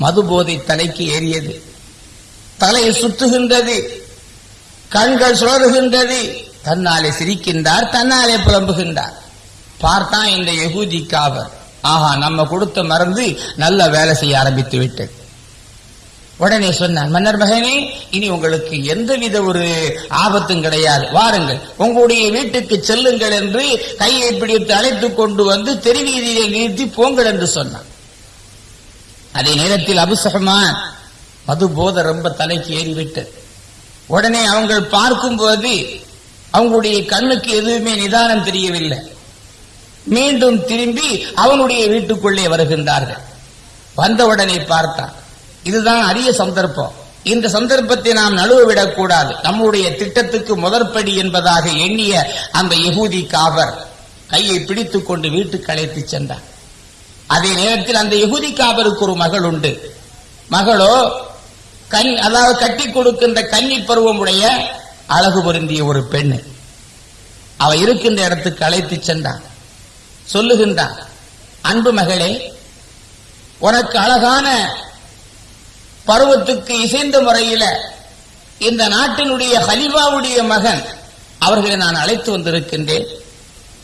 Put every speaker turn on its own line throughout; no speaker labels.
மது போதை தலைக்கு ஏறியது. தலை சுற்றுகின்றது. கண்கள் சுழறுகின்றது. தன்னாலே சிரிக்கின்றார் தன்னாலே புலம்புகின்றார். பார்த்தான் இந்த யகூதி காவர் ஆஹா நம்ம கொடுத்த மறந்து நல்ல வேலை செய்ய ஆரம்பித்து விட்டது. உடனே சொன்னான் மன்னர் மகனே இனி உங்களுக்கு எந்தவித ஒரு ஆபத்தும் கிடையாது. வாருங்கள் உங்களுடைய வீட்டுக்கு செல்லுங்கள் என்று கையை பிடித்து அழைத்துக் கொண்டு வந்து தெருவீதியை நிறுத்தி போங்கள் என்று சொன்னான் அதே நேரத்தில் அபுசஹமான் மது போத ரொம்ப தலைக்கு ஏறிவிட்டது உடனே அவங்கள் பார்க்கும்போது அவங்களுடைய கண்ணுக்கு எதுவுமே நிதானம் தெரியவில்லை. மீண்டும் திரும்பி அவனுடைய வீட்டுக்குள்ளே வருகின்றார்கள். வந்தவுடனே பார்த்தான். இதுதான் அரிய சந்தர்ப்பம். இந்த சந்தர்ப்பத்தை நாம் நழுவவிடக் கூடாது நம்முடைய திட்டத்துக்கு முதற்படி என்பதாக எண்ணிய அந்த யகூதி காவர் கையை பிடித்துக் கொண்டு வீட்டுக்கு அழைத்து சென்றார் அதே நேரத்தில் அந்த யகுதி காபருக்கு ஒரு மகள் உண்டு. மகளோ கண் அதாவது கட்டி கொடுக்கின்ற கன்னி பருவமுடைய அழகு பொருந்திய ஒரு பெண் அவ இருக்கின்ற இடத்துக்கு அழைத்து சென்றான். சொல்லுகின்றான் அன்பு மகளே உனக்கு அழகான பருவத்துக்கு இசைந்த முறையில இந்த நாட்டினுடைய ஹலிவாவுடைய மகன் அவர்களை நான் அழைத்து வந்திருக்கின்றேன்.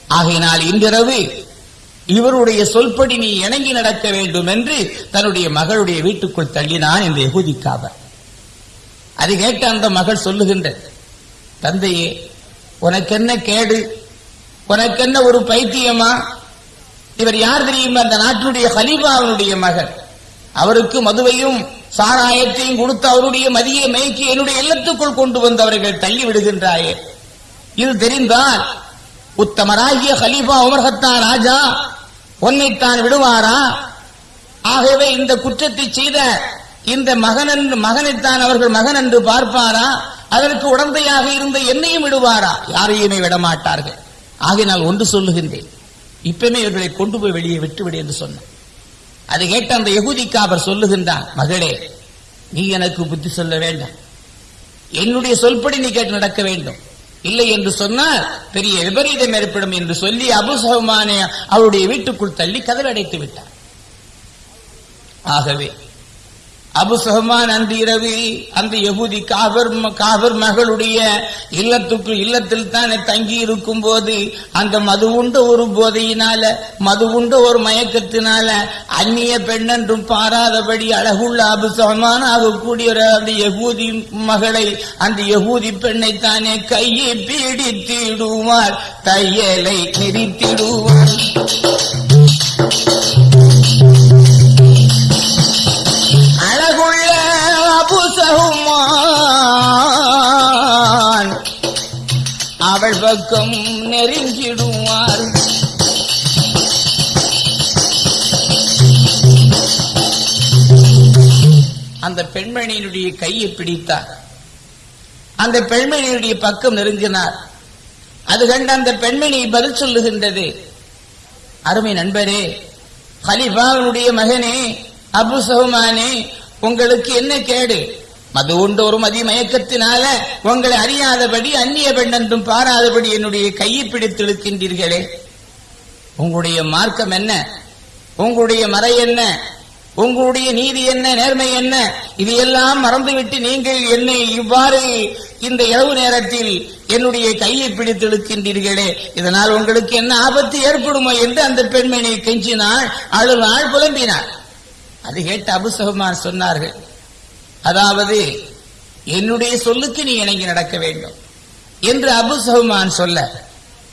ஆகையினால் இன்றிரவு இவருடைய சொல்படி நீ இணங்கி நடக்க வேண்டும் என்று தன்னுடைய மகளுடைய வீட்டுக்குள் தள்ளினான் இந்த எகுதிக்காக அது கேட்ட அந்த மகள் சொல்லுகின்ற தந்தையே உனக்கென்ன கேடு? உனக்கென்ன ஒரு பைத்தியமா? இவர் யார் தெரியுமா? அந்த நாட்டினுடைய ஹலீஃபாவினுடைய மகன் அவருக்கு மதுவையும் சாராயத்தையும் கொடுத்து அவருடைய மதியை மயக்கி என்னுடைய இல்லத்துக்குள் கொண்டு வந்தவர்கள் தள்ளி விடுகின்றாயே. இது தெரிந்தால் உத்தமராகிய ஹலீஃபா உமர்ஹத்தா ராஜா உன்னைத்தான் விடுவாரா? ஆகவே இந்த குற்றத்தை செய்த இந்த மகன் என்று மகனைத்தான் அவர்கள் மகன் என்று பார்ப்பாரா? அதற்கு உடந்தையாக இருந்த என்னையும் விடுவாரா? யாரையுமே விடமாட்டார்கள். ஆகையினால் ஒன்று சொல்லுகின்றேன். இப்பமே இவர்களை கொண்டு போய் வெளியே விட்டுவிடு என்று சொன்னேன். அதை கேட்ட அந்த யகுதிக்கு அவர் சொல்லுகின்றான் மகளே நீ எனக்கு புத்தி சொல்ல வேண்டாம். என்னுடைய சொல்படி நீ கேட்டு நடக்க வேண்டும். இல்லை என்று சொன்னால் பெரிய விபரீதம் ஏற்படும் என்று சொல்லி அபு சஹ்மானே அவருடைய வீட்டுக்குள் தள்ளி கதவடைத்து விட்டார். ஆகவே அபு சஹ்மான் அந்த இரவு அந்த யகுதி காபர் காபர் மகளுடைய இல்லத்துக்கு இல்லத்தில் தானே தங்கி இருக்கும் போது அந்த மது உண்ட ஒரு போதையினால மது உண்ட ஒரு மயக்கத்தினால அந்நிய பெண்ணென்றும் பாராதபடி அழகுள்ள அபு சஹ்மான் ஆகக்கூடிய ஒரு அந்த யகூதி மகளை அந்த யகூதி பெண்ணை தானே கையை பீடித்திடுவார் தையலை நிறுத்திடுவார் பக்கம் நெருங்கிடுவார். அந்த பெண்மணியினுடைய கையை பிடித்தார். அந்த பெண்மணியினுடைய பக்கம் நெருங்கினார். அது கண்டு அந்த பெண்மணி பதில் சொல்லுகின்றது அருமை நண்பரே ஹலிஃபாவினுடைய மகனே அபு சஹுமானே உங்களுக்கு என்ன கேடு? மது உண்டு ஒரு மதி மயக்கத்தினால உங்களை அறியாதபடி அந்நிய பெண்ணென்றும் பாராதபடி என்னுடைய கையை பிடித்து இழுக்கின்றீர்களே. உங்களுடைய மார்க்கம் என்ன? உங்களுடைய மறை என்ன? உங்களுடைய நீதி என்ன? நேர்மை என்ன? இதையெல்லாம் மறந்துவிட்டு நீங்கள் என்னை இவ்வாறு இந்த இரவு நேரத்தில் என்னுடைய கையை பிடித்து இழுக்கின்றீர்களே. இதனால் உங்களுக்கு என்ன ஆபத்து ஏற்படுமோ என்று அந்த பெண்மணி கெஞ்சினாள் அழுநாள் புலம்பினாள். அது கேட்டு அபுசகுமார் சொன்னார்கள் அதாவது என்னுடைய சொல்லுக்கு நீ இணங்கி நடக்க வேண்டும். என்று அபு சஹ்மான் சொல்ல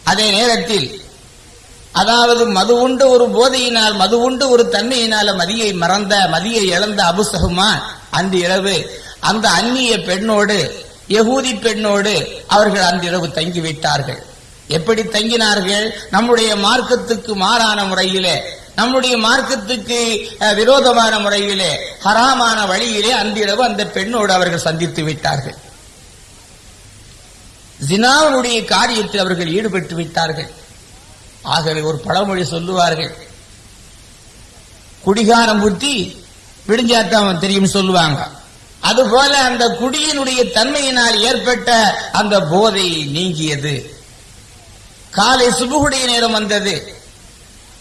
அதே நேரத்தில் அதாவது மது உண்டு ஒரு போதையினால் மது உண்டு ஒரு தன்மையினால மதியை மறந்த மதியை இழந்த அபுசகுமான் அந்த இரவு அந்த அந்நிய பெண்ணோடு யகூதி பெண்ணோடு அவர்கள் அந்த இரவு தங்கிவிட்டார்கள். எப்படி தங்கினார்கள்? நம்முடைய மார்க்கத்துக்கு மாறான முறையிலே நம்முடைய மார்க்கத்துக்கு விரோதமான முறையிலே ஹராமான வழியிலே அன்றிரவு அந்த பெண்ணோடு அவர்கள் சந்தித்து விட்டார்கள். ஜினாவுடைய காரியத்தில் அவர்கள் ஈடுபட்டு விட்டார்கள். ஆகவே ஒரு பழமொழி சொல்லுவார்கள். குடிகாரம் புத்தி விடிஞ்சாத்தான் தெரியும் சொல்லுவாங்க. அதுபோல அந்த குடியினுடைய தன்மையினால் ஏற்பட்ட அந்த போதை நீங்கியது. காலை சுபுகுடைய நேரம் வந்தது.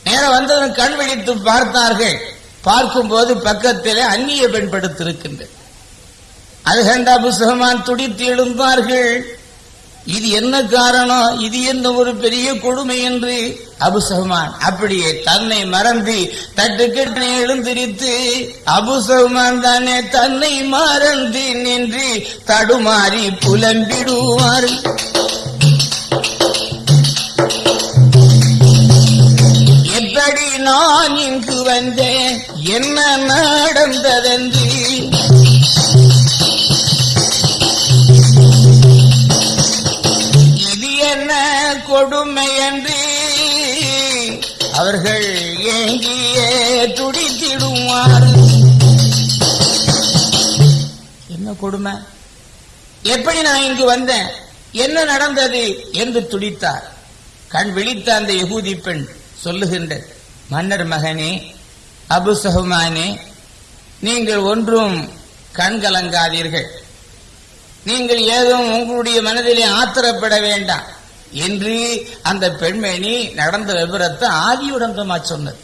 நேரம் வந்ததும் கண் விழித்து பார்த்தார்கள். பார்க்கும்போது பக்கத்திலே அந்நிய பெண் படுத்திருக்கின்றது அது கண்ட அபு துடித்து எழுந்தார்கள். இது என்ன காரணம்? இது என்ன ஒரு பெரிய கொடுமை என்று? அபுசஹமான் அப்படியே தன்னை மறந்து தட்டுக்கட்டனை எழுந்திரித்து அபுசஹமான் தானே தன்னை மறந்து நின்று தடுமாறி புலம்பிடுவார் நான் இங்கு வந்தேன். என்ன நடந்ததென்று? இது என்ன கொடுமை என்று அவர்கள் ஏங்கியே துடித்திடுவார். என்ன கொடுமை? எப்படி நான் இங்கு வந்தேன்? என்ன நடந்தது? என்று துடித்தார். கண் விழித்த அந்த யகூதி பெண் சொல்லுகின்ற மன்னர் மகனே அபு சஹுமானே நீங்கள் ஒன்றும் கண்கலங்காதீர்கள் நீங்கள் ஏதும் உங்களுடைய மனதிலே ஆத்திரப்பட வேண்டாம் என்று அந்த பெண்மணி நடந்த விபரத்தை ஆதியுடந்தமா சொன்னது.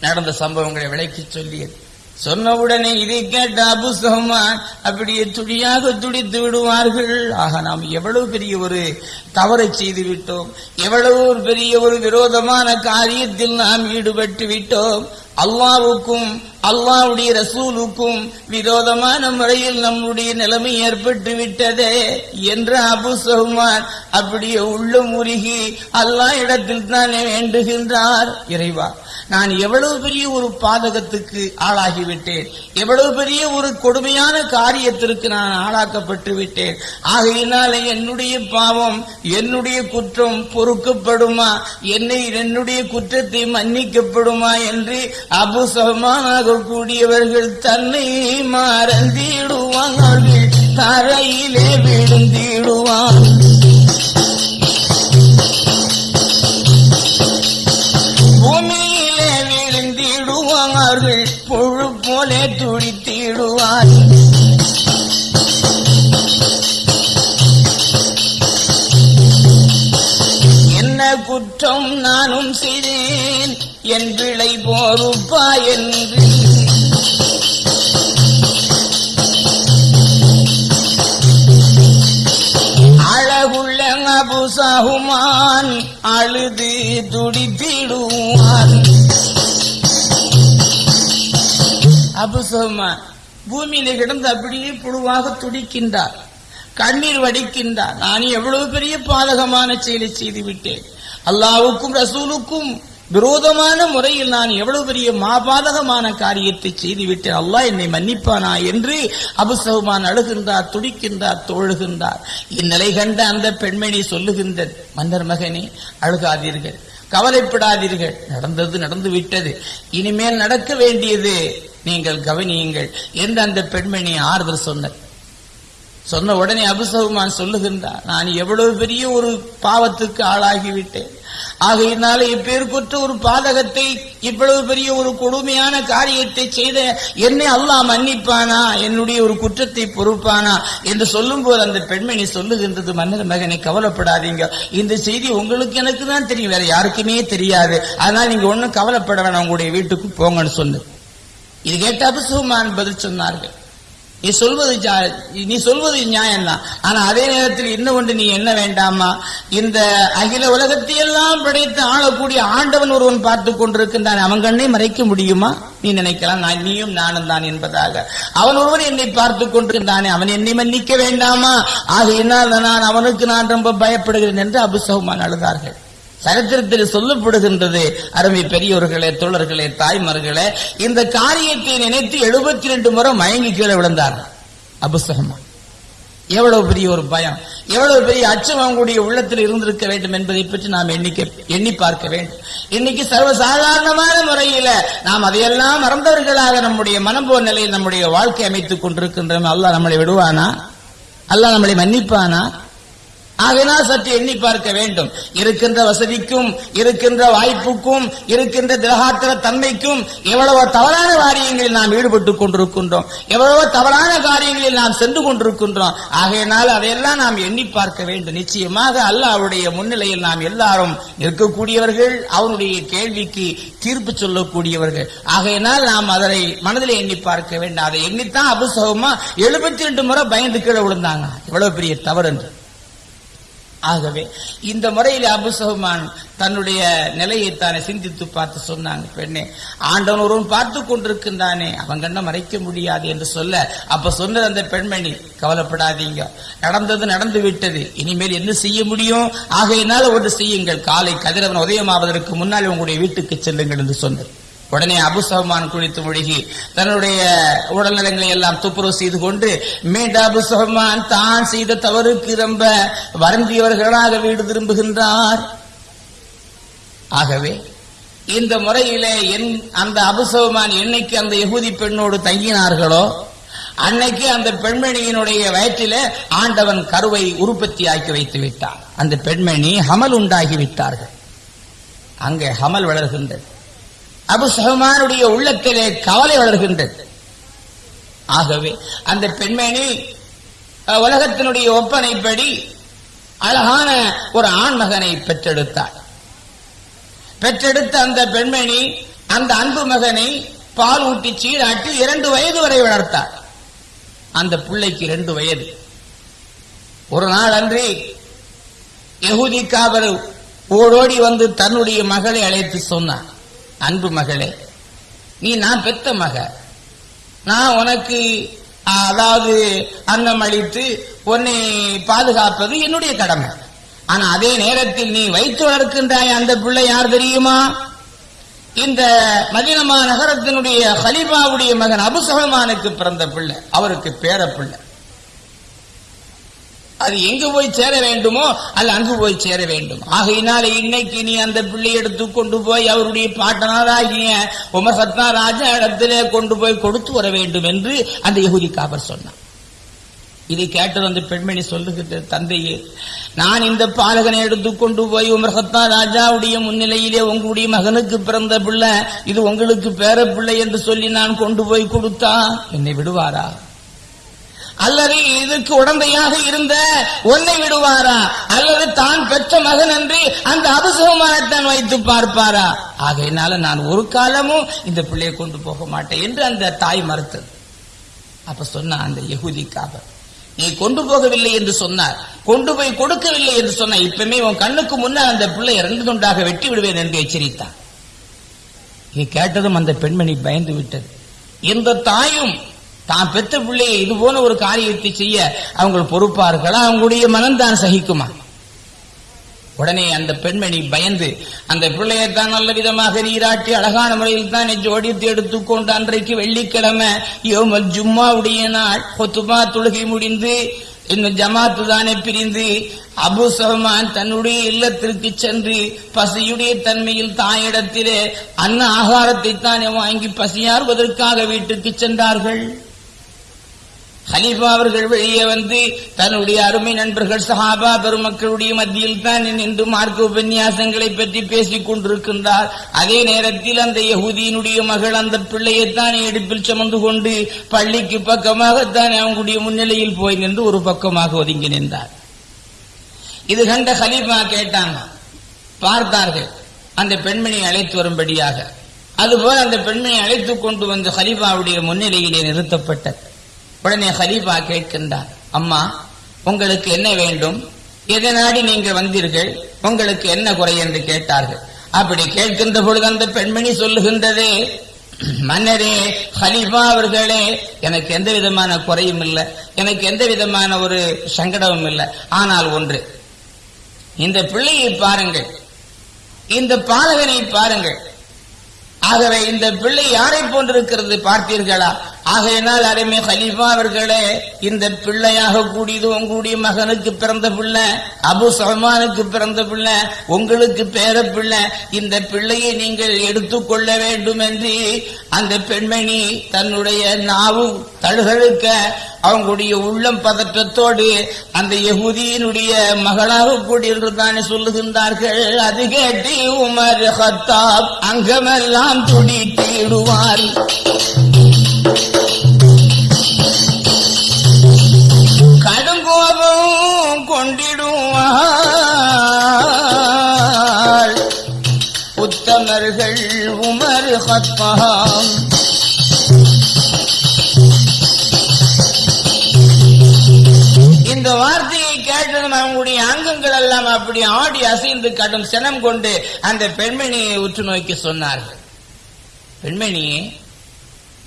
நடந்த சம்பவங்களை விளக்கி சொல்லியது. சொன்னவுடனே இதை கேட்ட அபு சஹ்மான் அப்படியே துடியாக துடித்து விடுவார்கள். ஆக நாம் எவ்வளவு பெரிய ஒரு தவறை செய்து விட்டோம் எவ்வளவு பெரிய ஒரு விரோதமான காரியத்தில் நாம் ஈடுபட்டு விட்டோம் அல்லாவுக்கும் அல்லாவுடைய ரசூலுக்கும் விரோதமான முறையில் நம்முடைய நிலைமை ஏற்பட்டு விட்டதே என்று அபு சஹ்மான் அப்படியே உள்ளம் உருகி அல்லா இடத்தில் தானே வேண்டுகின்றார். இறைவா நான் எவ்வளவு பெரிய ஒரு பாதகத்துக்கு ஆளாகிவிட்டேன். எவ்வளவு பெரிய ஒரு கொடுமையான காரியத்திற்கு நான் ஆளாக்கப்பட்டு விட்டேன் ஆகையினால என்னுடைய பாவம் என்னுடைய குற்றம் பொறுக்கப்படுமா? என்னை என்னுடைய குற்றத்தை மன்னிக்கப்படுமா என்று அபுசமானாக கூடியவர்கள் தன்னை மறந்திடுவார்கள். தரையிலே விழுந்திடுவான். பூமியிலே விழுந்திடுவார்கள். பொழு போலே துடித்திடுவார். என்ன குற்றம் நானும் செய்தேன். என் பிழை போருப்பா என்று அழகுள்ள அபுசாகுமான் அழுது துடித்திடுவான் அபுசகுமான் பூமியில கிடந்து அப்படியே புழுவாக துடிக்கின்றார். கண்ணீர் வடிக்கின்றார். நான் எவ்வளவு பெரிய பாதகமான செயலை செய்து விட்டேன் அல்லாவுக்கும் ரசூலுக்கும் விரோதமான முறையில் நான் எவ்வளவு பெரிய மாபாதகமான காரியத்தை செய்துவிட்டேன். அல்லா அல்லாஹ் என்னை மன்னிப்பானா என்று அபுசகுமான் அழுகின்றார் துடிக்கின்றார் தோழுகின்றார். இந்நிலை கண்ட அந்த பெண்மணி சொல்லுகின்ற மன்னர் மகனே அழுகாதீர்கள் கவலைப்படாதீர்கள். நடந்தது நடந்து விட்டது இனிமேல் நடக்க வேண்டியது நீங்கள் கவனியுங்கள் என்று அந்த பெண்மணி ஆறுதல் சொன்னார். சொன்ன உடனே அபுசகுமான் சொல்லுகின்றார் நான் எவ்வளவு பெரிய ஒரு பாவத்துக்கு ஆளாகிவிட்டேன். ஆகையினால இப்பேற்குற்ற ஒரு பாதகத்தை இவ்வளவு பெரிய ஒரு கொடுமையான காரியத்தை செய்த என்னை அல்லாஹ் மன்னிப்பானா? என்னுடைய ஒரு குற்றத்தை பொறுப்பானா? என்று சொல்லும் போது அந்த பெண்மணி சொல்லுகின்றது மன்னர் மகனை கவலைப்படாதீங்க. இந்த செய்தி உங்களுக்கு எனக்கு தான் தெரியும். வேற யாருக்குமே தெரியாது. அதனால நீங்க ஒன்றும் கவலைப்பட வேணாம். உங்களுடைய வீட்டுக்கு போங்கன்னு சொன்னது இது கேட்ட அபுசுமான் பதில் சொன்னார்கள். நீ சொல்வது நீ சொல்வது நியாயம்தான். ஆனா அதே நேரத்தில் இன்னும் ஒன்று நீ என்ன வேண்டாமா? இந்த அகில உலகத்தை எல்லாம் படைத்து ஆளக்கூடிய ஆண்டவன் ஒருவன் பார்த்து கொண்டிருக்கின்றான். அவன் கண்ணை மறைக்க முடியுமா? நீ நினைக்கலாம். நான் நீயும் நானும் தான் என்பதாக. அவன் ஒருவன் என்னை பார்த்து கொண்டிருந்தானே அவன் என்னை மன்னிக்க வேண்டாமா? ஆகையினால் நான் அவனுக்கு நான் ரொம்ப பயப்படுகிறேன் என்று அபுசகுமான் அழுதார்கள். சரித்திரத்தில் சொல்லப்படுகின்றது. அருமை பெரியோர்களே தோழர்களே தாய்மார்களே இந்த காரியத்தை நினைத்து எழுபத்தி ரெண்டு முறை மயங்கி கீழே விழுந்தார். அபுசகமா எவ்வளவு பெரிய ஒரு பயம். எவ்வளவு பெரிய அச்சம் அவங்களுடைய உள்ளத்தில் இருந்திருக்க வேண்டும் என்பதை பற்றி நாம் எண்ணிக்க எண்ணி பார்க்க வேண்டும். இன்னைக்கு சர்வசாதாரணமான முறையில நாம் அதையெல்லாம் மறந்தவர்களாக நம்முடைய மனம்போர் நிலையில் நம்முடைய வாழ்க்கை அமைத்துக் கொண்டிருக்கின்றோம். அல்லாஹ் நம்மளை விடுவானா? அல்லாஹ் நம்மளை மன்னிப்பானா? ஆகினால் சற்று எண்ணி பார்க்க வேண்டும். இருக்கின்ற வசதிக்கும் இருக்கின்ற வாய்ப்புக்கும் இருக்கின்ற திரகாத்திர தன்மைக்கும் எவ்வளவோ தவறான காரியங்களில் நாம் ஈடுபட்டுக் கொண்டிருக்கின்றோம். எவ்வளவோ தவறான காரியங்களில் நாம் சென்று கொண்டிருக்கின்றோம். ஆகையினால் அதையெல்லாம் நாம் எண்ணி பார்க்க வேண்டும். நிச்சயமாக அல்லாஹ்வுடைய முன்னிலையில் நாம் எல்லாரும் இருக்கக்கூடியவர்கள் அவனுடைய கேள்விக்கு தீர்ப்பு சொல்லக்கூடியவர்கள். ஆகையினால் நாம் அதனை மனதில் எண்ணி பார்க்க வேண்டும். அதை எண்ணித்தான் அபுசகமா எழுபத்தி ரெண்டு முறை பயந்து கீழே விழுந்தாங்க. எவ்வளவு பெரிய தவறு என்று. ஆகவே இந்த முறையில் அபுசகுமான் தன்னுடைய நிலையை தானே சிந்தித்து பார்த்து சொன்னாங்க பெண்ணே ஆண்டவன் ஒருவன் பார்த்து கொண்டிருக்கின்றானே அவன் கண்ண மறைக்க முடியாது என்று சொல்ல அப்ப சொன்னது அந்த பெண்மணி கவலைப்படாதீங்க நடந்தது நடந்து விட்டது இனிமேல் என்ன செய்ய முடியும்? ஆகையினால ஒன்று செய்யுங்கள் காலை கதிரவன் உதயமாவதற்கு முன்னால் உங்களுடைய வீட்டுக்கு செல்லுங்கள் என்று சொன்னது உடனே அபு சஹ்மான் குளித்து முழுகி தன்னுடைய உடல்நலங்களை எல்லாம் துப்புரவு செய்து கொண்டு மீண்டும் அபு சஹ்மான் தான் செய்த தவறுக்கு ரொம்ப வருந்தியவர்களாக வீடு திரும்புகின்றார். ஆகவே இந்த முறையிலே என் அந்த அபுசவமான் என்னைக்கு அந்த யகுதி பெண்ணோடு தங்கினார்களோ அன்னைக்கு அந்த பெண்மணியினுடைய வயிற்றில ஆண்டவன் கருவை உற்பத்தி ஆக்கி வைத்து விட்டான். அந்த பெண்மணி ஹமல் உண்டாகி விட்டார்கள். அங்கே ஹமல் வளர்கின்றது. அபு சஹமானுடைய உள்ளத்திலே கவலை வளர்கின்றது. ஆகவே அந்த பெண்மணி அஹ், உலகத்தினுடைய ஒப்பனைப்படி அழகான ஒரு ஆண் மகனை பெற்றெடுத்தாள். பெற்றெடுத்த அந்த பெண்மணி அந்த அன்பு மகனை பால் ஊட்டி சீராட்டி இரண்டு வயது வரை வளர்த்தார் அந்த பிள்ளைக்கு இரண்டு வயது. ஒரு நாள் அன்றி யகுதி காவல் ஓடோடி வந்து தன்னுடைய மகளை அழைத்து சொன்னான் அன்பு மகளே நீ நான் பெத்த மக. நான் உனக்கு அதாவது அன்னம் அளித்து உன்னை பாதுகாப்பது என்னுடைய கடமை. ஆனா அதே நேரத்தில் நீ வைத்து வளர்க்கின்றாய் அந்த பிள்ளை யார் தெரியுமா? இந்த மதினமா நகரத்தினுடைய ஹலிஃபாவுடைய மகன் அபுசகமானுக்கு பிறந்த பிள்ளை அவருக்கு பேர பிள்ளை அது எங்கு போய் சேர வேண்டுமோ அல்ல அங்கு போய் சேர வேண்டும். ஆகையினால இன்னைக்கு நீ அந்த பிள்ளை எடுத்து கொண்டு போய் அவருடைய பாட்டனாராகிய உமர் ராஜா இடத்திலே கொண்டு போய் கொடுத்து வர வேண்டும் என்று அந்த யகுதி காபர் சொன்னார். இதை கேட்டது அந்த பெண்மணி சொல்லுகின்ற தந்தையே நான் இந்த பாலகனை எடுத்து கொண்டு போய் உமர்சத்னா ராஜாவுடைய முன்னிலையிலே உங்களுடைய மகனுக்கு பிறந்த பிள்ளை இது உங்களுக்கு பேர பிள்ளை என்று சொல்லி நான் கொண்டு போய் கொடுத்தா என்னை விடுவாரா? அல்லது இதற்கு உடந்தையாக இருந்த ஒன்னை விடுவாரா? அல்லது தான் பெற்ற மகன் என்று அந்த அபசுகமானத்தான் வைத்து பார்ப்பாரா? ஆகையினால நான் ஒரு காலமும் இந்த பிள்ளையை கொண்டு போக மாட்டேன் என்று அந்த தாய் மறுத்தது. அப்ப சொன்ன அந்த யகுதிக்காக நீ கொண்டு போகவில்லை என்று சொன்னார். கொண்டு போய் கொடுக்கவில்லை என்று சொன்ன இப்பமே உன் கண்ணுக்கு முன்னால் அந்த பிள்ளை இரண்டு துண்டாக வெட்டி விடுவேன் என்று எச்சரித்தான் இதை கேட்டதும் அந்த பெண்மணி பயந்து விட்டது. எந்த தாயும் தான் பெற்ற பிள்ளையை இது போல ஒரு காரியத்தை செய்ய அவங்க பொறுப்பார்களா? அவங்களுடைய மனம்தான் சகிக்குமா? உடனே அந்த பெண்மணி பயந்து அந்த பிள்ளையை தான் நல்ல விதமாக நீராட்டி அழகான முறையில் தான் ஜோடித்து எடுத்துக்கொண்டு அன்றைக்கு வெள்ளிக்கிழமை யோமல் ஜும்மாவுடைய நாள் கொத்துமா தொழுகை முடிந்து இன்னும் ஜமாத்து தானே பிரிந்து அபு சஹமான் தன்னுடைய இல்லத்திற்கு சென்று பசியுடைய தன்மையில் தாயிடத்திலே அன்ன ஆகாரத்தை தானே வாங்கி பசியாறுவதற்காக வீட்டுக்கு சென்றார்கள். ஹலீஃபா அவர்கள் வெளியே வந்து தன்னுடைய அருமை நண்பர்கள் சஹாபா பெருமக்களுடைய மத்தியில் தான் நின்று மார்க்க உபன்யாசங்களை பற்றி பேசிக் கொண்டிருக்கின்றார். அதே நேரத்தில் அந்த யகுதியினுடைய மகள் அந்த பிள்ளையைத்தான் இடுப்பில் சுமந்து கொண்டு பள்ளிக்கு பக்கமாகத்தான் அவங்களுடைய முன்னிலையில் போய் நின்று ஒரு பக்கமாக ஒதுங்கி நின்றார். இது கண்ட ஹலீஃபா கேட்டாங்க பார்த்தார்கள் அந்த பெண்மணியை அழைத்து வரும்படியாக. அதுபோல அந்த பெண்மணி அழைத்து கொண்டு வந்து ஹலீஃபாவுடைய முன்னிலையிலே நிறுத்தப்பட்டது. உடனே ஹலீஃபா கேட்கின்றார் அம்மா உங்களுக்கு என்ன வேண்டும்? எதை நாடி நீங்க வந்தீர்கள்? உங்களுக்கு என்ன குறை என்று கேட்டார்கள். அப்படி கேட்கின்ற பொழுது அந்த பெண்மணி சொல்லுகின்றதே மன்னரே ஹலீஃபா அவர்களே எனக்கு எந்த விதமான குறையும் இல்லை. எனக்கு எந்த விதமான ஒரு சங்கடமும் இல்லை. ஆனால் ஒன்று இந்த பிள்ளையை பாருங்கள். இந்த பாலகனை பாருங்கள். ஆகவே இந்த பிள்ளை யாரை போன்றிருக்கிறது? பார்த்தீர்களா? ஆகையினால் அருமை ஹலீஃபா அவர்களே இந்த பிள்ளையாக கூடியது உங்களுடைய மகனுக்கு பிறந்த பிள்ளை அபு சல்மானுக்கு பிறந்த பிள்ளை உங்களுக்கு பேர பிள்ளை இந்த பிள்ளையை நீங்கள் எடுத்துக்கொள்ள வேண்டும் என்று அந்த பெண்மணி தன்னுடைய நாவு தழுகழுக்க அவங்களுடைய உள்ளம் பதற்றத்தோடு அந்த யகுதியினுடைய மகளாக கூடியிருந்தானே சொல்லுகின்றார்கள். அது கேட்டு உமர் ஹத்தாப் அங்கமெல்லாம் துடி தேடுவார் உத்தமர்கள் உமர் ஹத்தாம் இந்த வார்த்தையை கேட்டதும் அவங்களுடைய அங்கங்கள் எல்லாம் அப்படி ஆடி அசைந்து கடும் சினம் கொண்டு அந்த பெண்மணியை உற்று நோக்கி சொன்னார்கள். பெண்மணியே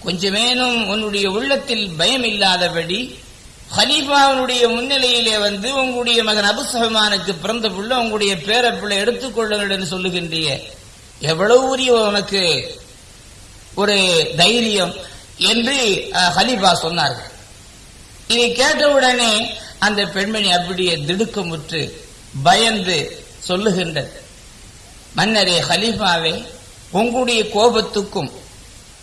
கொஞ்சமேனும் உன்னுடைய உள்ளத்தில் பயம் இல்லாதபடி ஹலீஃபாவுடைய முன்னிலையிலே வந்து உங்களுடைய மகன் அபுசஹமானுக்கு பிறந்த பிள்ளை உங்களுடைய பேரப்பிள்ளை எடுத்துக்கொள்ளுங்கள் என்று சொல்லுகின்றிய. எவ்வளவு உரிய உனக்கு ஒரு தைரியம் என்று ஹலீஃபா சொன்னார்கள். இதை கேட்டவுடனே அந்த பெண்மணி அப்படியே திடுக்கமுற்று பயந்து சொல்லுகின்றது. மன்னரே ஹலீஃபாவே உங்களுடைய கோபத்துக்கும்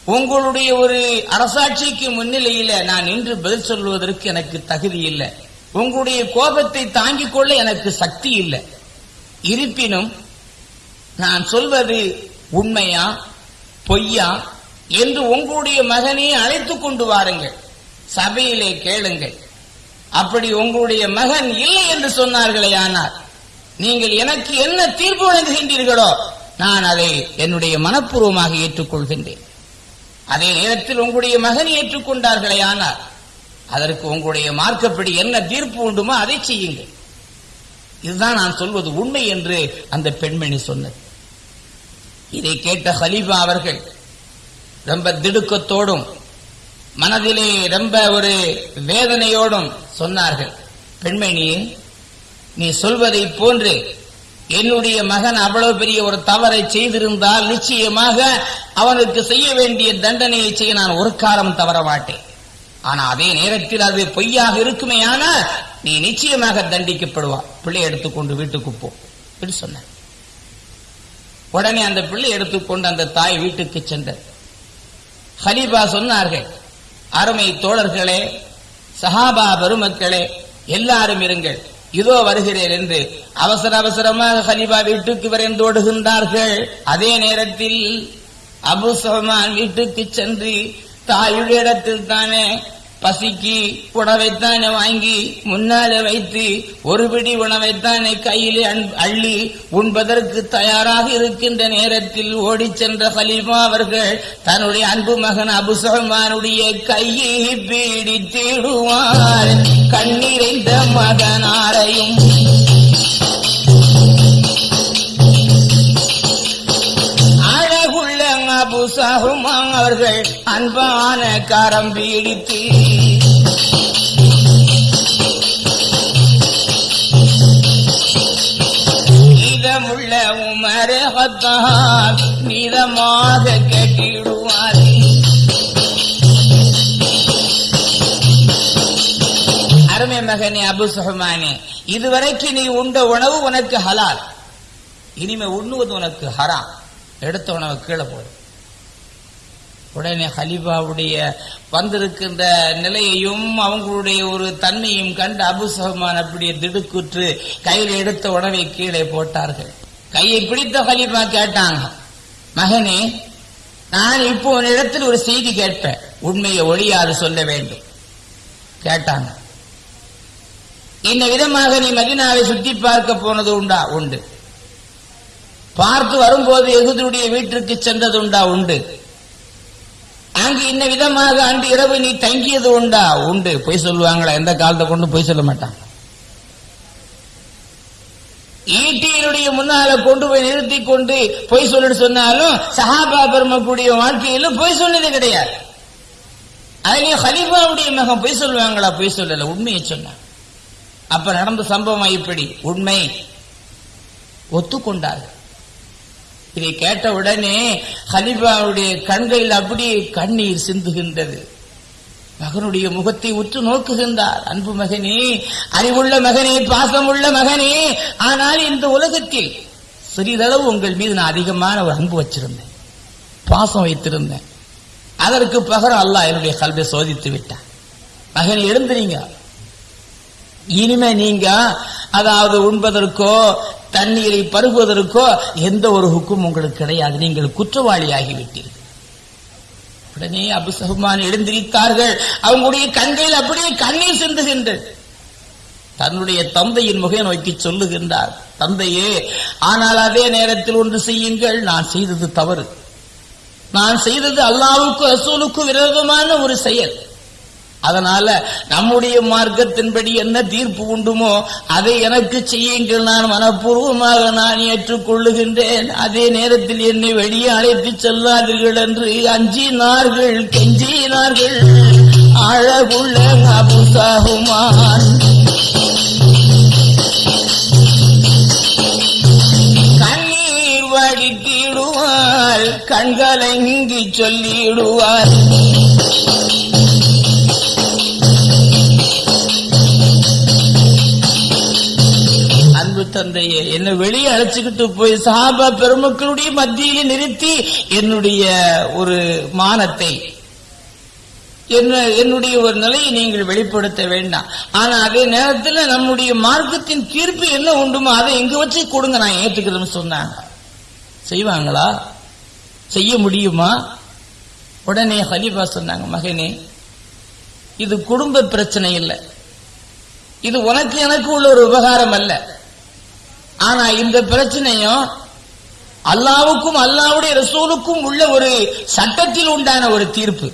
உங்களுடைய ஒரு அரசாட்சிக்கு முன்னிலையில நான் நின்று பதில் சொல்வதற்கு எனக்கு தகுதி இல்லை. உங்களுடைய கோபத்தை தாங்கிக் கொள்ள எனக்கு சக்தி இல்லை. இருப்பினும் நான் சொல்வது உண்மையா பொய்யா என்று உங்களுடைய மகனை அழைத்துக் கொண்டு வாருங்கள். சபையிலே கேளுங்கள். அப்படி உங்களுடைய மகன் இல்லை என்று சொன்னார்களே ஆனால் நீங்கள் எனக்கு என்ன தீர்ப்பு வழங்குகின்றீர்களோ நான் அதை என்னுடைய மனப்பூர்வமாக ஏற்றுக்கொள்கின்றேன். அதே நேரத்தில் உங்களுடைய மகன் ஏற்றுக்கொண்டார்களே ஆனால் அதற்கு உங்களுடைய மார்க்கப்படி என்ன தீர்ப்பு உண்டுமோ அதை செய்யுங்கள். இதுதான் நான் சொல்வது உண்மை என்று அந்த பெண்மணி சொன்னது. இதை கேட்ட ஹலீஃபா அவர்கள் ரொம்ப திடுக்கத்தோடும் மனதிலே ரொம்ப ஒரு வேதனையோடும் சொன்னார்கள். பெண்மணியே நீ சொல்வதை போன்று என்னுடைய மகன் அவ்வளவு பெரிய ஒரு தவறை செய்திருந்தால் நிச்சயமாக அவனுக்கு செய்ய வேண்டிய தண்டனையை செய்ய நான் ஒரு காலம் தவற மாட்டேன். ஆனா அதே நேரத்தில் அது பொய்யாக இருக்குமே ஆனால் நீ நிச்சயமாக தண்டிக்கப்படுவான் பிள்ளை எடுத்துக்கொண்டு வீட்டுக்கு போ. என்று சொன்னார். உடனே அந்த பிள்ளை எடுத்துக்கொண்டு அந்த தாய் வீட்டுக்கு சென்றது. ஹலீபா சொன்னார்கள் அருமை தோழர்களே சஹாபா பெருமக்களே எல்லாரும் இருங்கள். இதோ வருகிறேன் என்று. அவசர அவசரமாக ஹலீபா வீட்டுக்கு விரைந்து ஓடுகின்றார்கள். அதே நேரத்தில் அபு சஹ்மான் வீட்டுக்கு சென்று தாயுடைய இடத்தில் தானே பசிக்கு உணவைத்தானே வாங்கி முன்னாலே வைத்து ஒரு பிடி உணவைத்தானே கையிலே அள்ளி உண்பதற்கு தயாராக இருக்கின்ற நேரத்தில் ஓடிச் சென்ற ஹலீஃபா அவர்கள் தன்னுடைய அன்பு மகன் அபுசல்மானுடைய கையை பீடித்திடுவார். கண்ணீரைந்த மகனாரையும் அபு சஹ்மான் அவர்கள் அன்பான கரம் பீடித்து. இதமுள்ள உமர் ஹத்தான் நிதமாக கட்டிடுவார். அருமை மகனே அபு சுஹமானே இதுவரைக்கு நீ உண்ட உணவு உனக்கு ஹலால். இனிமே உண்ணுவது உனக்கு ஹராம். எடுத்த உணவு கீழே போடும் உடனே ஹலிஃபாவுடைய வந்திருக்கின்ற நிலையையும் அவங்களுடைய ஒரு தன்மையும் கண்டு அபு அப்படியே திடுக்குற்று கையில் எடுத்த உடனே கீழே போட்டார்கள். கையை பிடித்த ஹலிஃபா கேட்டாங்க மகனே நான் இப்போ உன்னிடத்தில் ஒரு செய்தி கேட்பேன். உண்மையை ஒளியாது சொல்ல வேண்டும். கேட்டாங்க இந்த விதமாக நீ மதினாவை சுத்தி பார்க்க போனது உண்டா? உண்டு. பார்த்து வரும்போது எகுதியுடைய வீட்டிற்கு சென்றது உண்டா? உண்டு. அங்கு இந்த விதமாக அன்று இரவு நீ தங்கியது உண்டா? உண்டு. பொய் சொல்லுவாங்களா? எந்த காலத்தை கொண்டு பொய் சொல்ல மாட்டான். ஈட்டியினுடைய முன்னால கொண்டு போய் நிறுத்தி கொண்டு பொய் சொல்லிட்டு சொன்னாலும் சஹாபா பெருமக்கூடிய வாழ்க்கையிலும் பொய் சொன்னது கிடையாது. அதுலயும் ஹலீஃபாவுடைய மகன் பொய் சொல்லுவாங்களா? பொய் சொல்லல. உண்மையை சொன்னான் அப்ப நடந்த சம்பவம் இப்படி. உண்மை ஒத்துக்கொண்டார்கள். இதை கேட்ட உடனே கண்களில் அப்படியே கண்ணீர் சிந்துகின்றது. மகனுடைய முகத்தை உற்று நோக்குகின்றார். அன்பு மகனே அறிவுள்ள மகனே பாசமுள்ள மகனே ஆனால் இந்த உலகத்தில் சிறிதளவு உங்கள் மீது நான் அதிகமான ஒரு அன்பு வச்சிருந்தேன். பாசம் வைத்திருந்தேன். அதற்கு பகரம் அல்லாஹ் என்னுடைய கல்வியை சோதித்து விட்டான் மகன் எழுந்துறீங்க இனிமே நீங்க அதாவது உண்பதற்கோ தண்ணீரை பருகுவதற்கோ எந்த ஒரு ஹுக்கும் உங்களுக்கு கிடையாது. நீங்கள் குற்றவாளியாகிவிட்டீர்கள். உடனே அபு சஹ்மான் எழுந்திருத்தார்கள். அவங்களுடைய கண்களில் அப்படியே கண்ணீர் சிந்துகின்றது தன்னுடைய தந்தையின் முகை நோக்கி சொல்லுகின்றார் தந்தையே ஆனால் அதே நேரத்தில் ஒன்று செய்யுங்கள். நான் செய்தது தவறு. நான் செய்தது அல்லாவுக்கும் அசூலுக்கும் விரோதமான ஒரு செயல். அதனால நம்முடைய மார்க்கத்தின்படி என்ன தீர்ப்பு உண்டுமோ அதை எனக்கு செய்யுங்கள். நான் மனப்பூர்வமாக நான் ஏற்றுக்கொள்ளுகின்றேன். அதே நேரத்தில் என்னை வெளியே அழைத்து செல்லாதீர்கள் என்று அஞ்சினார்கள் கெஞ்சினார்கள். அழகுள்ள அபுசாகுமான். கண்ணீர் வடித்திடுவார் கண்கலங்கி சொல்லிடுவார். தந்தையே என்னை வெளியே அழைச்சுக்கிட்டு போய் சஹாபா பெருமக்களுடைய மத்தியிலே நிறுத்தி என்னுடைய ஒரு மானத்தை என்ன என்னுடைய ஒரு நிலையை நீங்கள் வெளிப்படுத்த வேண்டாம். ஆனா அதே நேரத்தில் நம்முடைய மார்க்கத்தின் தீர்ப்பு என்ன உண்டுமோ அதை எங்க வச்சு கொடுங்க நான் ஏற்றுக்கிறேன்னு சொன்னாங்க. செய்வாங்களா? செய்ய முடியுமா? உடனே ஹலீஃபா சொன்னாங்க மகனே இது குடும்ப பிரச்சனை இல்லை. இது உனக்கு எனக்கு உள்ள ஒரு உபகாரம் அல்ல. ஆனா இந்த பிரச்சனையும் அல்லாவுக்கும் அல்லாவுடைய ரசூலுக்கும் உள்ள ஒரு சட்டத்தில் உண்டான ஒரு தீர்ப்பு.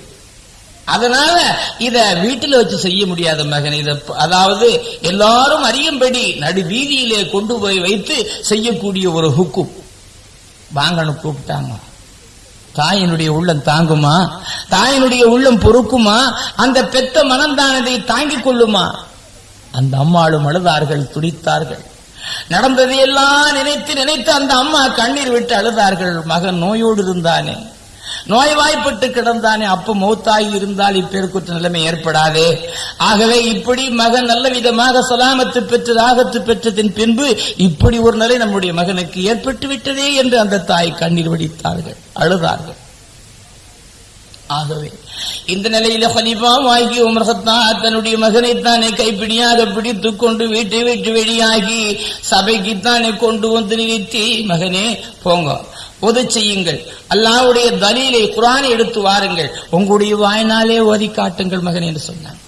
அதனால இத வீட்டில் வச்சு செய்ய முடியாத மகன். இத அதாவது எல்லாரும் அறியும்படி நடு வீதியிலே கொண்டு போய் வைத்து செய்யக்கூடிய ஒரு ஹுக்கும். வாங்கன்னு கூப்பிட்டாங்க. தாயினுடைய உள்ளம் தாங்குமா? தாயினுடைய உள்ளம் பொறுக்குமா? அந்த பெத்த மனந்தானதை தாங்கிக் கொள்ளுமா? அந்த அம்மாளும் அழுதார்கள் துடித்தார்கள். நடந்ததையெல்லாம் நினைத்து நினைத்து அந்த அம்மா கண்ணீர் விட்டு அழுதார்கள். மகன் நோயோடு இருந்தானே. நோய்வாய்ப்பட்டு கிடந்தானே. அப்ப மௌத்தாகி இருந்தால் இப்பேருக்குற்ற நிலைமை ஏற்படாதே. ஆகவே இப்படி மகன் நல்ல விதமாக சலாமத்து பெற்று ராகத்து பெற்றதின் பின்பு இப்படி ஒரு நிலை நம்முடைய மகனுக்கு ஏற்பட்டு விட்டதே என்று அந்த தாய் கண்ணீர் வடித்தார்கள் அழுதார்கள். ஆகவே இந்த நிலையில ஹலிஃபா வாங்கி உமர் தன்னுடைய மகனை தானே கைப்பிடியாக பிடித்து கொண்டு வீட்டை விட்டு வெளியாகி சபைக்குத்தானே கொண்டு வந்து நிறுத்தி மகனே போங்க. உதவி செய்யுங்கள். அல்லாவுடைய தலீலை குரானை எடுத்து வாருங்கள். உங்களுடைய வாய்னாலே ஓதி காட்டுங்கள் மகன் என்று சொன்னான்.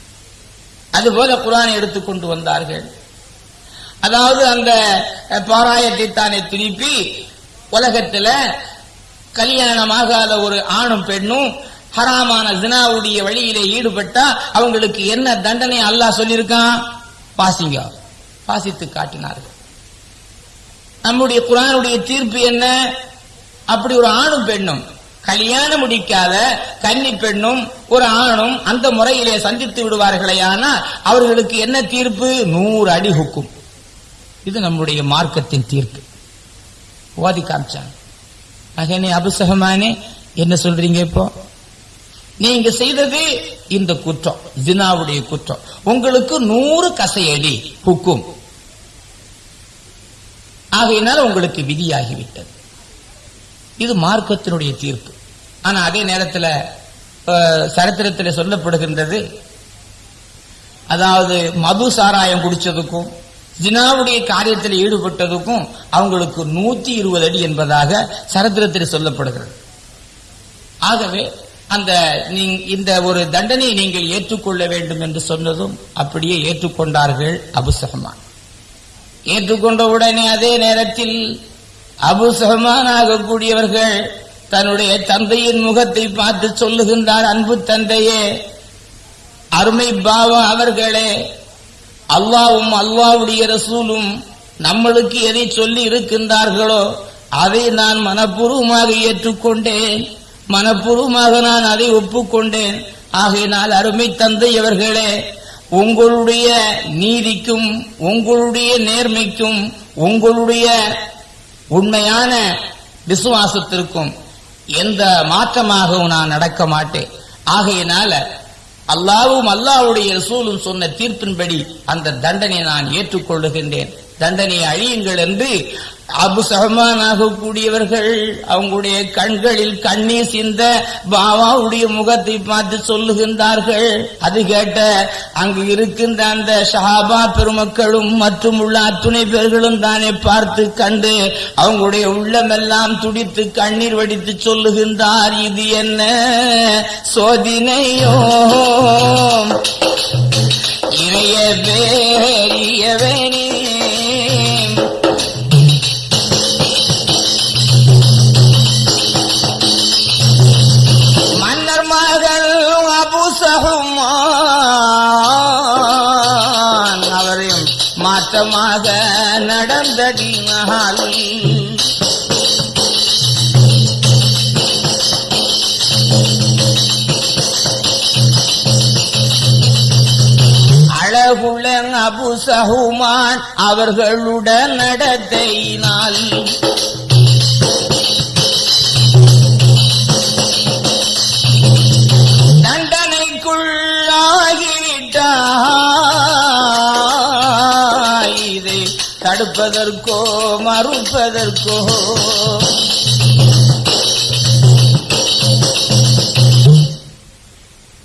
அதுபோல குரானை எடுத்து கொண்டு வந்தார்கள். அதாவது அந்த பாராயத்தை தானே திருப்பி உலகத்தில் கல்யாணமாகாத ஒரு ஆணும் பெண்ணும் ஹராமான ஜினாவுடைய வழியிலே ஈடுபட்டா அவங்களுக்கு என்ன தண்டனை அல்லாஹ் சொல்லியிருக்கான்? பாசிங்க. பாசித்து காட்டினார்கள். நம்முடைய குரானுடைய தீர்ப்பு என்ன? அப்படி ஒரு ஆணும் பெண்ணும் கல்யாணம் முடிக்காத கன்னி பெண்ணும் ஒரு ஆணும் அந்த முறையிலே சந்தித்து விடுவார்களே ஆனால் அவர்களுக்கு என்ன தீர்ப்பு? நூறு அடி ஹுக்கும். இது நம்முடைய மார்க்கத்தின் தீர்ப்பு. ஓதி காமிச்சாங்க. மகனே அபுசகமானே என்ன சொல்றீங்க இப்போ? நீங்க செய்தது இந்த குற்றம் ஜினாவுடைய குற்றம். உங்களுக்கு நூறு கசையடி ஹுக்கும். ஆகையினால் உங்களுக்கு விதியாகிவிட்டது. இது மார்க்கத்தினுடைய தீர்ப்பு. ஆனா அதே நேரத்தில் சரித்திரத்தில் சொல்லப்படுகின்றது அதாவது மது சாராயம் குடிச்சதுக்கும் ஜினாவுடைய காரியத்தில் ஈடுபட்டதுக்கும் அவங்களுக்கு நூத்தி இருபது அடி என்பதாக சரித்திரத்தில் சொல்லப்படுகிறது. ஆகவே அந்த இந்த ஒரு தண்டனையை நீங்கள் ஏற்றுக்கொள்ள வேண்டும் என்று சொன்னதும் அப்படியே ஏற்றுக்கொண்டார்கள் அபுசஹமான் ஏற்றுக்கொண்ட உடனே அதே நேரத்தில் அபு சஹமான் ஆகக்கூடியவர்கள் தன்னுடைய தந்தையின் முகத்தை பார்த்து சொல்லுகின்றார் அன்பு தந்தையே அருமை பாவா அவர்களே அல்லாவும் அல்லாவுடைய ரசூலும் நம்மளுக்கு எதை சொல்லி இருக்கின்றார்களோ அதை நான் மனப்பூர்வமாக ஏற்றுக்கொண்டேன். மனப்பூர்வமாக நான் அதை ஒப்புக்கொண்டேன். ஆகையினால் அருமை தந்தை அவர்களே உங்களுடைய நீதிக்கும் உங்களுடைய நேர்மைக்கும் உங்களுடைய உண்மையான விசுவாசத்திற்கும் எந்த மாற்றமாகவும் நான் நடக்க மாட்டேன். ஆகையினால அல்லாவும் அல்லாவுடைய ரசூலும் சொன்ன தீர்ப்பின்படி அந்த தண்டனை நான் ஏற்றுக்கொள்ளுகின்றேன். தண்டனையை அழியுங்கள் என்று அபு கூடியவர்கள் அவங்களுடைய கண்களில் கண்ணீர் சிந்த பாபாவுடைய முகத்தை பார்த்து சொல்லுகின்றார்கள். அது கேட்ட அங்கு இருக்கின்ற அந்த ஷஹாபா பெருமக்களும் மற்றும் உள்ள அத்துணை பேர்களும் தானே பார்த்து கண்டு அவங்களுடைய உள்ளமெல்லாம் துடித்து கண்ணீர் வடித்து சொல்லுகின்றார். இது என்ன சோதினையோ? இணைய வேறியவனே. மாற்றமாக நடந்தடினால் அழகுள்ள அபு சஹுமான் அவர்களுடன் நடத்தையினால். தண்டனைக்குள்ளாகிவிட்டார். தடுப்பதற்கோ மறுப்பதற்கோ.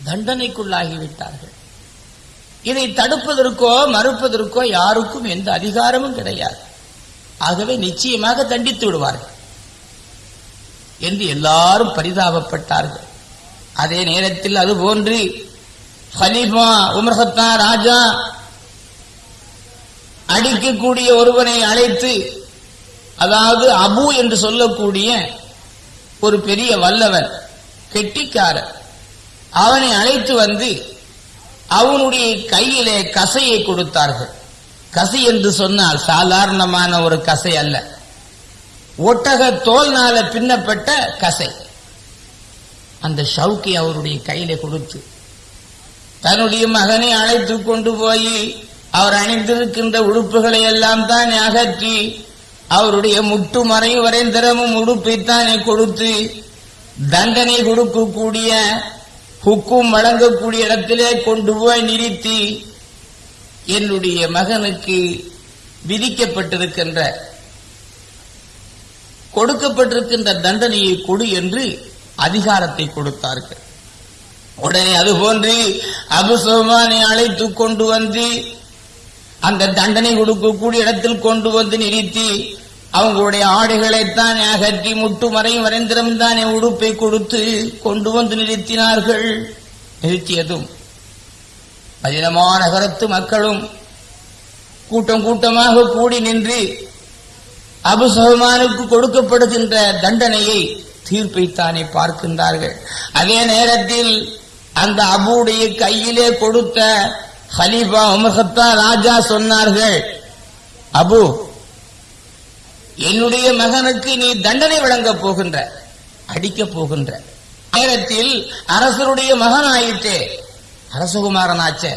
தண்டனைக்குள்ளாகிவிட்டார்கள். இதை தடுப்பதற்கோ மறுப்பதற்கோ யாருக்கும் எந்த அதிகாரமும் கிடையாது. ஆகவே நிச்சயமாக தண்டித்து விடுவார்கள். என்று எல்லாரும் பரிதாபப்பட்டார்கள். அதே நேரத்தில் அது போன்று ஹலீஃபா உமர்ஹத்தா ராஜா அடிக்கக்கூடிய ஒருவனை அழைத்து அதாவது அபு என்று சொல்லக்கூடிய ஒரு பெரிய வல்லவன் கெட்டிக்காரன். அவனை அழைத்து வந்து அவனுடைய கையிலே கசையை கொடுத்தார்கள். கசை என்று சொன்னால் சாதாரணமான ஒரு கசை அல்ல. ஒட்டக தோல்னால பின்னப்பட்ட கசை. அந்த ஷவுக்கை அவருடைய கையில கொடுத்து தன்னுடைய மகனை அழைத்து கொண்டு போய் அவர் அணிந்திருக்கின்ற உடுப்புகளை எல்லாம் தான் அகற்றி அவருடைய முட்டு மறை வரைந்திரமும் உடுப்பைத்தானே கொடுத்து தண்டனை கொடுக்கக்கூடிய ஹுக்கும் வழங்கக்கூடிய இடத்திலே கொண்டு போய் நிறுத்தி என்னுடைய மகனுக்கு விதிக்கப்பட்டிருக்கின்ற கொடுக்கப்பட்டிருக்கின்ற தண்டனையை கொடு என்று அதிகாரத்தை கொடுத்தார்கள். உடனே அதுபோன்று அபு சுஹ்மானை அழைத்து கொண்டு வந்து அந்த தண்டனை கொடுக்கக்கூடிய இடத்தில் கொண்டு வந்து நிறுத்தி அவங்களுடைய ஆடைகளைத்தான் அகற்றி முட்டு மறையும் வரைந்திரம் என் உடுப்பை கொடுத்து கொண்டு வந்து நிறுத்தினார்கள். நிறுத்தியதும் மதினமா நகரத்து மக்களும் கூட்டம் கூட்டமாக கூடி நின்று அபுசகமானுக்கு கொடுக்கப்படுகின்ற தண்டனையை தீர்ப்பைத்தானே பார்க்கின்றார்கள். அதே நேரத்தில் அந்த அபுடைய கையிலே கொடுத்த ஹலீஃபா உமர்ஹத்தா ராஜா சொன்னார்கள் அபு என்னுடைய மகனுக்கு நீ தண்டனை வழங்கப் போகின்ற அடிக்கப் போகின்ற. நேரத்தில் அரசருடைய மகனாயிற்றே அரசகுமாரனாச்சே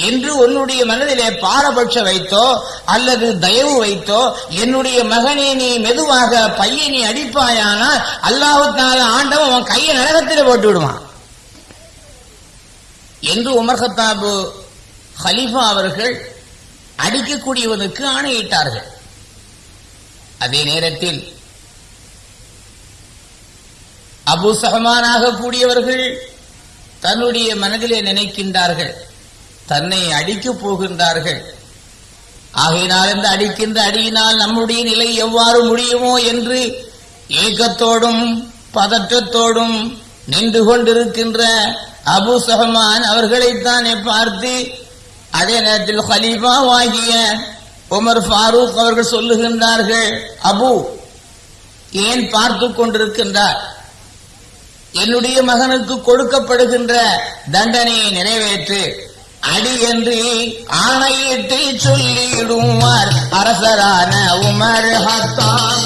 என்று உன்னுடைய மனதிலே பாரபட்ச வைத்தோ அல்லது தயவு வைத்தோ என்னுடைய மகனே நீ மெதுவாக பையனை அடிப்பாயானால் அல்லாஹு ஆண்டவன் அவன் கையை நரகத்தில் போட்டு விடுவான் என்று உமர் ஹத்தாபு ஹலீஃபா அவர்கள் அடிக்கக்கூடியவனுக்கு ஆணையிட்டார்கள். அதே நேரத்தில் அபு சஹமானாக கூடியவர்கள் தன்னுடைய மனதிலே நினைக்கின்றார்கள். தன்னை அடிக்கப் போகின்றார்கள். ஆகையினால் இந்த அடிக்கின்ற அடியினால் நம்முடைய நிலை எவ்வாறு முடியுமோ என்று ஏக்கத்தோடும் பதற்றத்தோடும் நின்று கொண்டிருக்கின்ற அபு சஹமான் அவர்களைத்தானே பார்த்து அதே நேரத்தில் ஹலீஃபாவாகிய உமர் ஃபாரூக் அவர்கள் சொல்லுகின்றார்கள் அபு ஏன் பார்த்து கொண்டிருக்கின்றார் என்னுடைய மகனுக்கு கொடுக்கப்படுகின்ற தண்டனையை நிறைவேற்று அடி என்று ஆணையிட்டு சொல்லிடுவார் அரசரான உமர் ஹத்தான்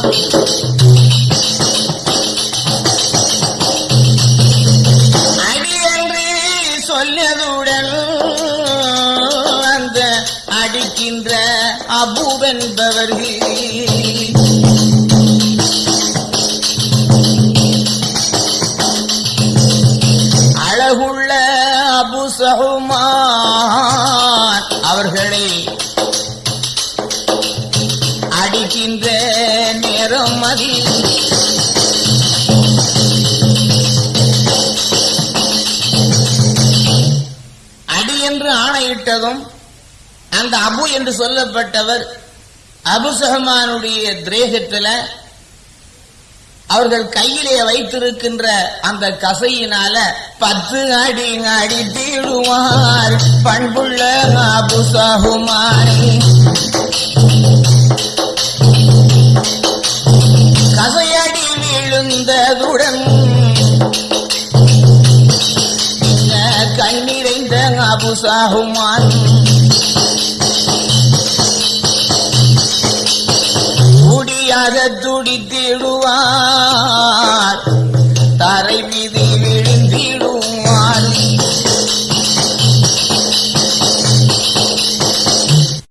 அபுவென்பவர்கள் அழகுள்ள அபு சகுமான் அவர்களை அடிக்கின்ற நேரம் மதி அடி என்று ஆணையிட்டதும் அந்த அபு என்று சொல்லப்பட்டவர் அபு சஹமானுடைய திரேகத்துல அவர்கள் கையிலே வைத்திருக்கின்ற அந்த கசையினால பத்து அடி அடித்திடுவார் பண்புள்ள அபு சஹுமான். கசையடி விழுந்ததுடன் கண்ணிறைந்த அபு சாகுமான் துடித்திடுவார் தரை மீது